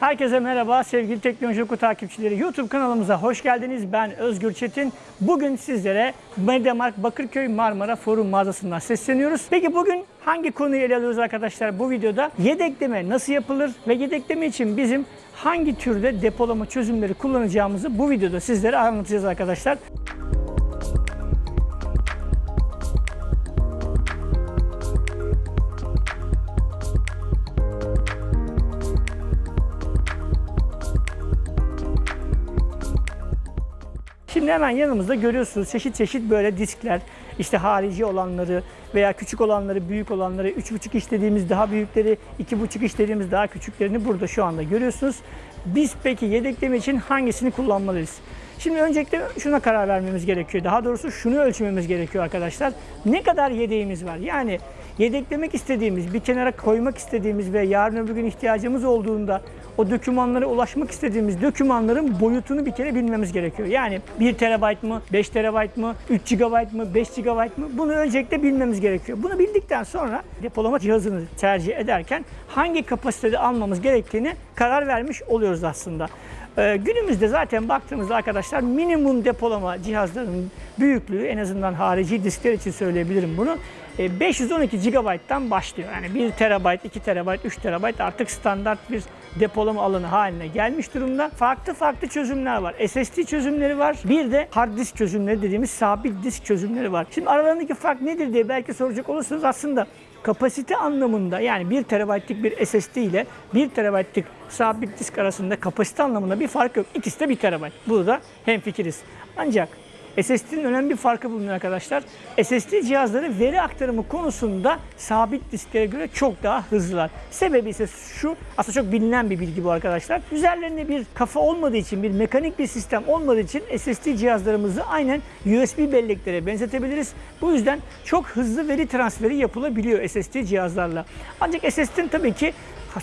Herkese merhaba sevgili Teknoloji Oku takipçileri. YouTube kanalımıza hoş geldiniz. Ben Özgür Çetin. Bugün sizlere Mediamarkt Bakırköy Marmara Forum mağazasından sesleniyoruz. Peki bugün hangi konuyu ele alıyoruz arkadaşlar bu videoda? Yedekleme nasıl yapılır ve yedekleme için bizim hangi türde depolama çözümleri kullanacağımızı bu videoda sizlere anlatacağız arkadaşlar. Şimdi hemen yanımızda görüyorsunuz çeşit çeşit böyle diskler. İşte harici olanları veya küçük olanları, büyük olanları, 3,5 iş dediğimiz daha büyükleri, 2,5 iş dediğimiz daha küçüklerini burada şu anda görüyorsunuz. Biz peki yedekleme için hangisini kullanmalıyız? Şimdi öncelikle şuna karar vermemiz gerekiyor. Daha doğrusu şunu ölçmemiz gerekiyor arkadaşlar. Ne kadar yedeğimiz var? Yani yedeklemek istediğimiz, bir kenara koymak istediğimiz ve yarın öbür gün ihtiyacımız olduğunda o dokümanlara ulaşmak istediğimiz dokümanların boyutunu bir kere bilmemiz gerekiyor. Yani 1 terabayt mı, 5 terabayt mı, 3 GB mı, 5 GB mı bunu öncelikle bilmemiz gerekiyor. Bunu bildikten sonra depolama cihazını tercih ederken hangi kapasitede almamız gerektiğini karar vermiş oluyoruz aslında. Ee, günümüzde zaten baktığımızda arkadaşlar minimum depolama cihazlarının büyüklüğü en azından harici diskler için söyleyebilirim bunu. e, 512 GB'dan başlıyor. Yani 1 TB, 2 TB, 3 TB artık standart bir depolama alanı haline gelmiş durumda. Farklı farklı çözümler var. SSD çözümleri var. Bir de hard disk çözümleri dediğimiz sabit disk çözümleri var. Şimdi aralarındaki fark nedir diye belki soracak olursanız aslında kapasite anlamında yani 1 TB'lik bir SSD ile 1 TB'lik sabit disk arasında kapasite anlamında bir fark yok. İkisi de 1 TB. Burada hemfikiriz. Ancak SSD'nin önemli bir farkı bulunuyor arkadaşlar. SSD cihazları veri aktarımı konusunda sabit disklere göre çok daha hızlılar. Sebebi ise şu, aslında çok bilinen bir bilgi bu arkadaşlar. Üzerlerinde bir kafa olmadığı için, bir mekanik bir sistem olmadığı için SSD cihazlarımızı aynen USB belleklere benzetebiliriz. Bu yüzden çok hızlı veri transferi yapılabiliyor SSD cihazlarla. Ancak SSD'nin tabii ki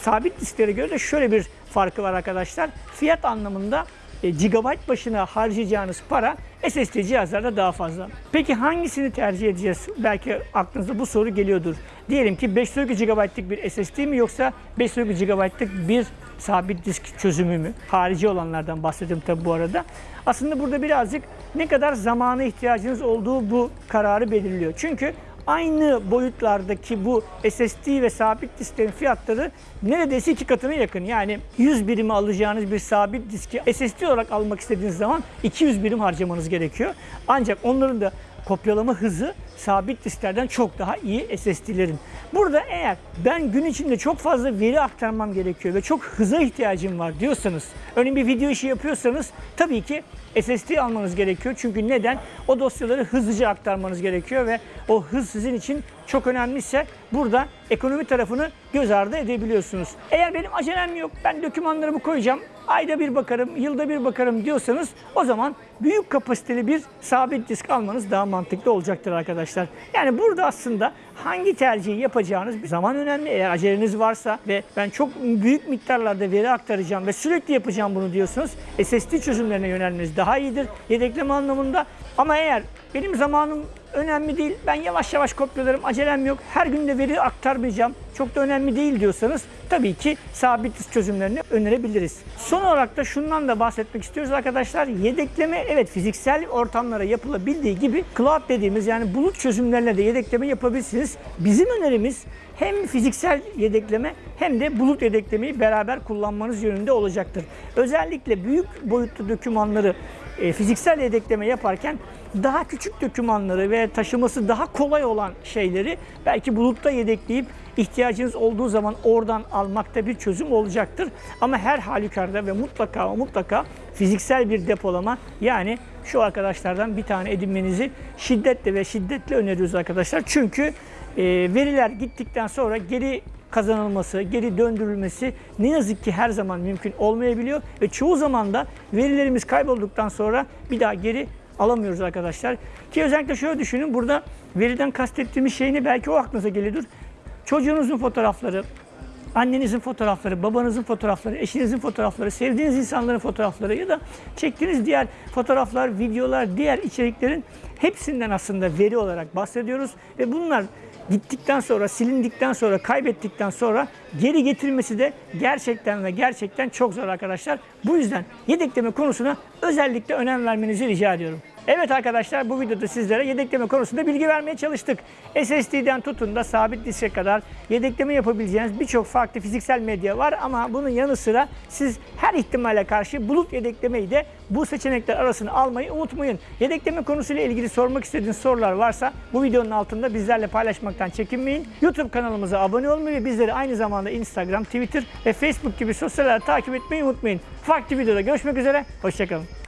sabit disklere göre de şöyle bir farkı var arkadaşlar. Fiyat anlamında e, gigabayt başına harcayacağınız para SSD cihazlarda daha fazla. Peki hangisini tercih edeceğiz? Belki aklınıza bu soru geliyordur. Diyelim ki 512 GB'lık bir SSD mi yoksa 512 GB'lık bir sabit disk çözümü mü? Harici olanlardan bahsediyorum tabi bu arada. Aslında burada birazcık ne kadar zamana ihtiyacınız olduğu bu kararı belirliyor. Çünkü aynı boyutlardaki bu SSD ve sabit disklerin fiyatları neredeyse iki katına yakın. Yani 100 birimi alacağınız bir sabit diski SSD olarak almak istediğiniz zaman 200 birim harcamanız gerekiyor. Ancak onların da kopyalama hızı sabit disklerden çok daha iyi SSD'lerin. Burada eğer ben gün içinde çok fazla veri aktarmam gerekiyor ve çok hıza ihtiyacım var diyorsanız, örneğin bir video işi yapıyorsanız tabii ki SSD almanız gerekiyor. Çünkü neden? O dosyaları hızlıca aktarmanız gerekiyor ve o hız sizin için çok önemliyse burada ekonomi tarafını göz ardı edebiliyorsunuz. Eğer benim acelem yok, ben dokümanlarımı koyacağım, ayda bir bakarım, yılda bir bakarım diyorsanız o zaman büyük kapasiteli bir sabit disk almanız daha mantıklı olacaktır arkadaşlar. Yani burada aslında hangi tercihi yapacağınız zaman önemli. Eğer aceleniz varsa ve ben çok büyük miktarlarda veri aktaracağım ve sürekli yapacağım bunu diyorsanız SSD çözümlerine yönelmeniz daha iyidir yedekleme anlamında. Ama eğer benim zamanım önemli değil, ben yavaş yavaş kopyalarım, acelem yok, her gün de veri aktarmayacağım, çok da önemli değil diyorsanız tabii ki sabit çözümlerini önerebiliriz. Son olarak da şundan da bahsetmek istiyoruz arkadaşlar. Yedekleme evet fiziksel ortamlara yapılabildiği gibi cloud dediğimiz yani bulut çözümlerine de yedekleme yapabilirsiniz. Bizim önerimiz hem fiziksel yedekleme hem de bulut yedeklemeyi beraber kullanmanız yönünde olacaktır. Özellikle büyük boyutlu dokümanları e, fiziksel yedekleme yaparken daha küçük dokümanları ve taşıması daha kolay olan şeyleri belki bulutta yedekleyip ihtiyacınız olduğu zaman oradan almakta bir çözüm olacaktır. Ama her halükarda ve mutlaka mutlaka fiziksel bir depolama yani şu arkadaşlardan bir tane edinmenizi şiddetle ve şiddetle öneriyoruz arkadaşlar. Çünkü e, veriler gittikten sonra geri kazanılması, geri döndürülmesi ne yazık ki her zaman mümkün olmayabiliyor ve çoğu zaman da verilerimiz kaybolduktan sonra bir daha geri alamıyoruz arkadaşlar. Ki özellikle şöyle düşünün burada veriden kastettiğimiz şey ne belki o aklınıza geliyordur. Çocuğunuzun fotoğrafları, annenizin fotoğrafları, babanızın fotoğrafları, eşinizin fotoğrafları, sevdiğiniz insanların fotoğrafları ya da çektiğiniz diğer fotoğraflar, videolar, diğer içeriklerin hepsinden aslında veri olarak bahsediyoruz ve bunlar gittikten sonra, silindikten sonra, kaybettikten sonra geri getirmesi de gerçekten ve gerçekten çok zor arkadaşlar. Bu yüzden yedekleme konusuna özellikle önem vermenizi rica ediyorum. Evet arkadaşlar bu videoda sizlere yedekleme konusunda bilgi vermeye çalıştık. SSD'den tutun da sabit diske kadar yedekleme yapabileceğiniz birçok farklı fiziksel medya var ama bunun yanı sıra siz her ihtimale karşı bulut yedeklemeyi de bu seçenekler arasına almayı unutmayın. Yedekleme konusuyla ilgili sormak istediğiniz sorular varsa bu videonun altında bizlerle paylaşmaktan çekinmeyin. YouTube kanalımıza abone olmayı ve bizleri aynı zamanda Instagram, Twitter ve Facebook gibi sosyal takip etmeyi unutmayın. Farklı videoda görüşmek üzere, hoşçakalın.